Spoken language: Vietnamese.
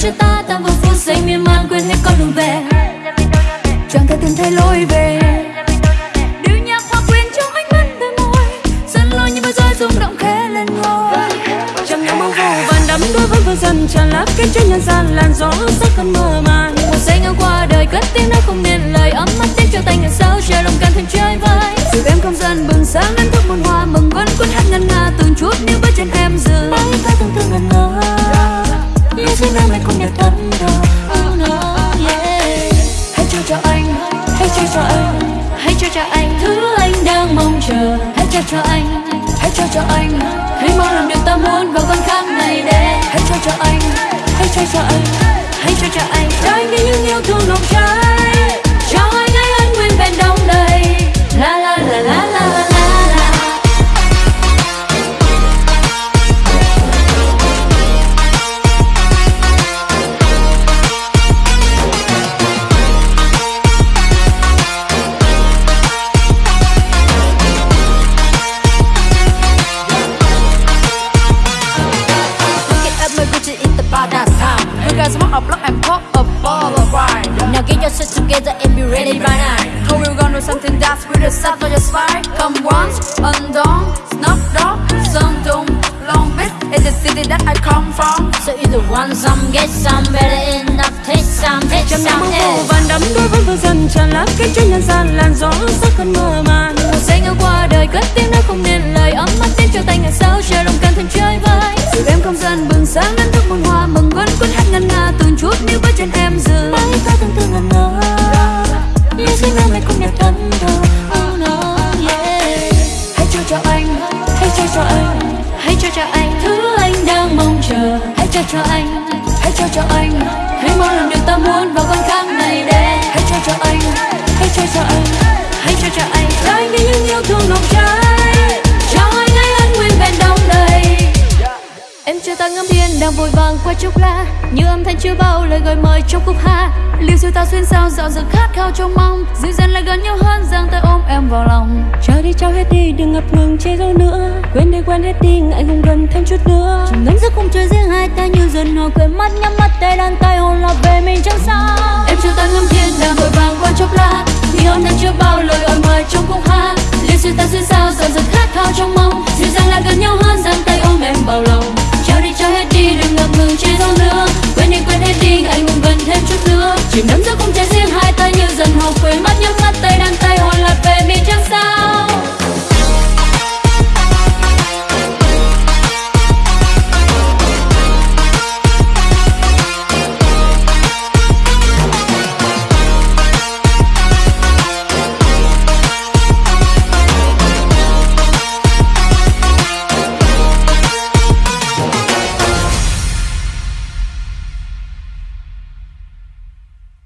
cho ta ta vào phút giây miên man quên hết con đường về. Chẳng thể tìm thấy lối về. Điệu nhạc hòa quyện trong ánh mắt đôi môi dẫn lối như bao rối rung động khẽ lên ngôi. Chẳng những mong vô vàn đắm đuối vẫn vừa dần tràn lấp kết trên nhân gian làn gió sắc cơn mơ màng. Một giây ngang qua đời cất tiếng nói không nên lời, ấm mắt tiếc cho tay ngàn sao che lòng càng thêm chơi vơi. Xin em lại không nhạt đắn đo oh yeah hãy cho cho anh hãy cho cho anh hãy cho cho anh thứ anh đang mong chờ hãy cho cho anh hãy cho cho anh hãy mong làm điều ta muốn vào con khắc này để guys want a block and pop a ball of wine. Now get your shit together and be ready by nine. How we gonna do something that's with a set for your spine? Come once, undone, snuff dog, some doom. Long Beach is the city that I come from. So either want some, get some, better enough, take some, take những some. else. vàng đắm đuôi vẫn vừa dần tràn lấp kết trên nhân gian làn gió sắc cơn mơ màng một giây ngang qua đời cất tiếng nói không em dừng bóng ta từng từng ngẩn ngơ. Như xin em lại cũng đẹp thân thơ oh no, yeah. Hãy cho cho anh, hãy cho cho anh, hãy cho cho anh thứ anh đang mong chờ. Hãy cho cho anh, hãy cho cho anh. Hãy mong làm điều ta muốn vào con tháng này đây hãy cho cho anh, hãy cho cho anh, hãy cho cho anh. Cho anh đi những yêu thương vội vàng qua chốc lá như âm thanh chưa bao lời gọi mời trong khúc hát. Liều siêu ta xuyên sao dạo dực khát khao trong mong dịu dàng lại gần nhau hơn giang tay ôm em vào lòng. Cho đi cho hết đi đừng ngập ngừng che giấu nữa. Quên đi quên hết đi ngại ngùng gần thêm chút nữa. Chìm đắm giữa khung trời riêng hai ta như dần hồi quên mắt nhắm mắt tay đàn tay hồn là về mình chẳng sao. Em chưa ta ngắm thiên đang vội vàng qua chốc lá như âm thanh chưa bao lời 지금 남자